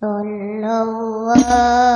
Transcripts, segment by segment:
صلى الله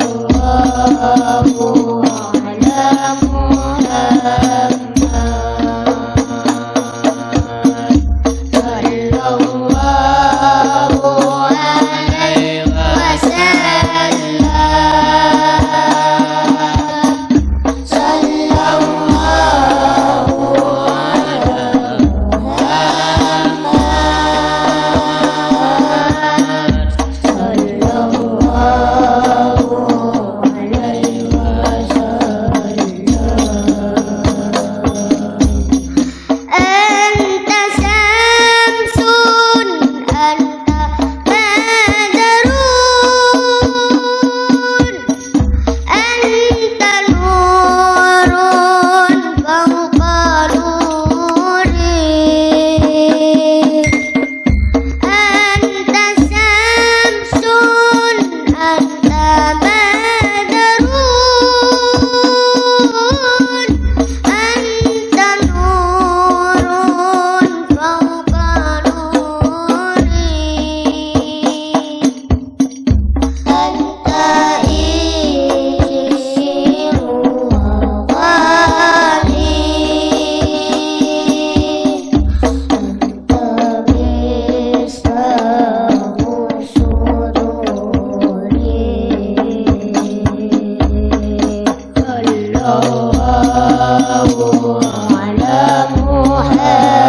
صلى الله على محمد